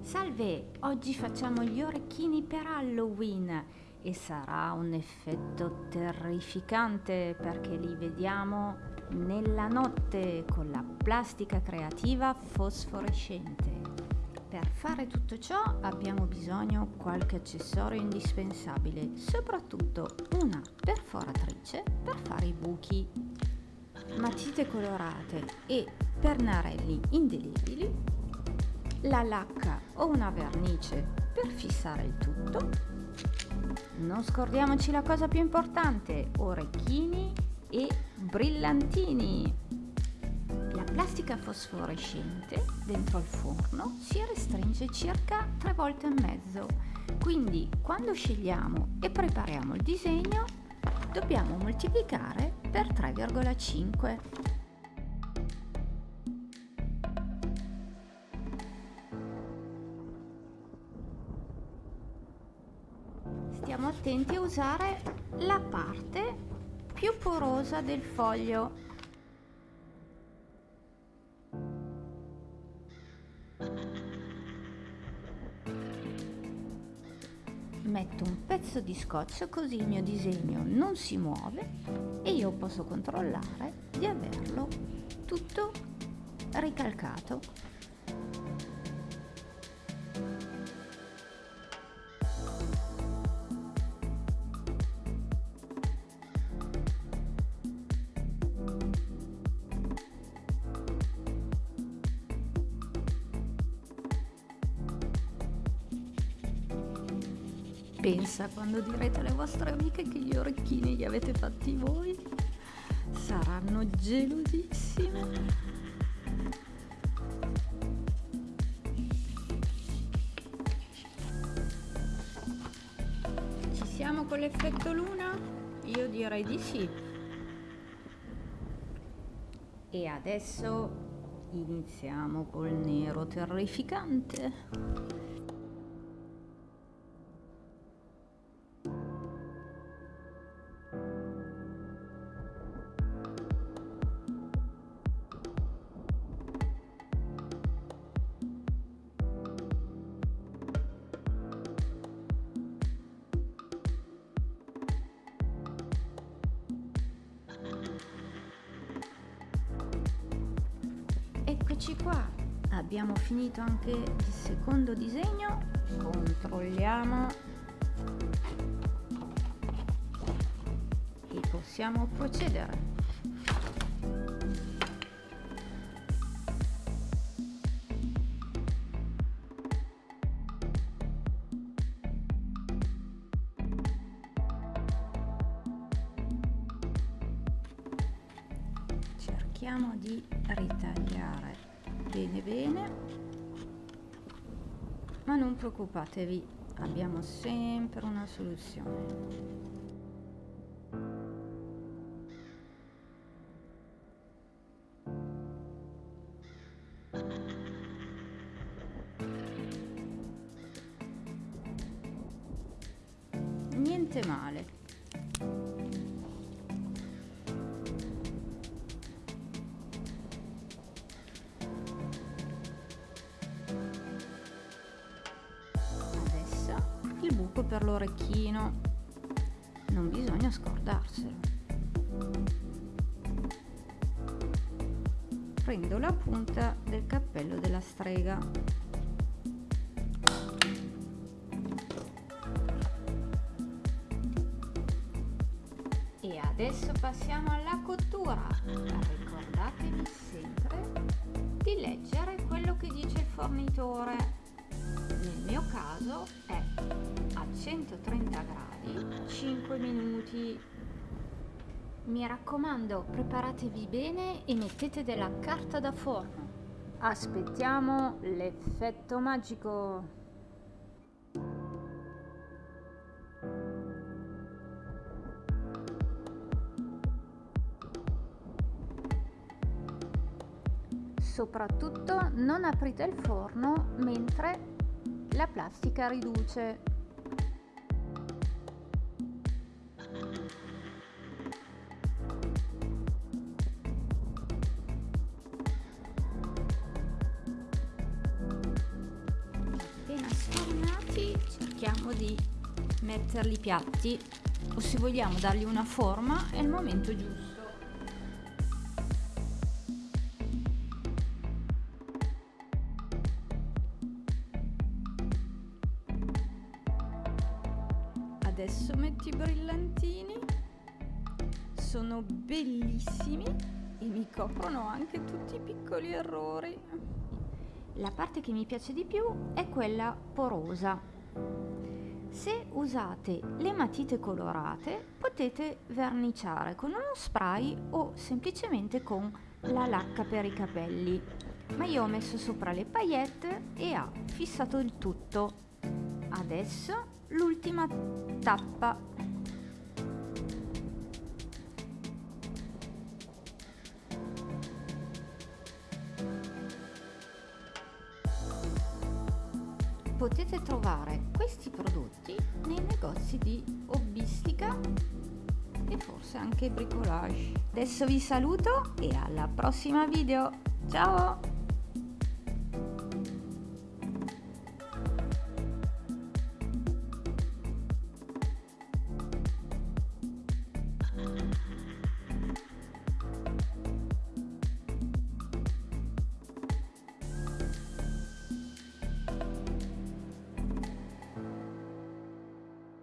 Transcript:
Salve, oggi facciamo gli orecchini per Halloween e sarà un effetto terrificante perché li vediamo nella notte con la plastica creativa fosforescente. Per fare tutto ciò abbiamo bisogno qualche accessorio indispensabile, soprattutto una perforatrice per fare i buchi, matite colorate e pernarelli indelebili, la lacca o una vernice per fissare il tutto. Non scordiamoci la cosa più importante, orecchini e brillantini. La plastica fosforescente dentro il forno si restringe circa tre volte e mezzo, quindi quando scegliamo e prepariamo il disegno dobbiamo moltiplicare per 3,5. Stiamo attenti a usare la parte più porosa del foglio metto un pezzo di scotch così il mio disegno non si muove e io posso controllare di averlo tutto ricalcato Pensa quando direte alle vostre amiche che gli orecchini li avete fatti voi. Saranno gelosissime. Ci siamo con l'effetto luna? Io direi di sì. E adesso iniziamo col nero terrificante. Eccoci qua, abbiamo finito anche il secondo disegno, controlliamo. E possiamo procedere. cerchiamo di ritagliare bene bene. Ma non preoccupatevi abbiamo sempre una soluzione. Niente male buco per l'orecchino. Non bisogna scordarselo. Prendo la punta del cappello della strega. E adesso passiamo alla cottura. Ricordatevi sempre di leggere quello che dice il fornitore. Nel mio caso è 130 gradi. 5 minuti. Mi raccomando preparatevi bene e mettete della carta da forno aspettiamo l'effetto magico. Soprattutto non aprite il forno mentre la plastica riduce cerchiamo di metterli piatti o se vogliamo dargli una forma è il momento giusto. Adesso metti i brillantini, sono bellissimi e mi coprono anche tutti i piccoli errori. La parte che mi piace di più è quella porosa. Se usate le matite colorate potete verniciare con uno spray o semplicemente con la lacca per i capelli. Ma io ho messo sopra le paillette e ha fissato il tutto. Adesso l'ultima tappa potete trovare questi prodotti nei negozi di hobbistica e forse anche bricolage. Adesso vi saluto e alla prossima video. Ciao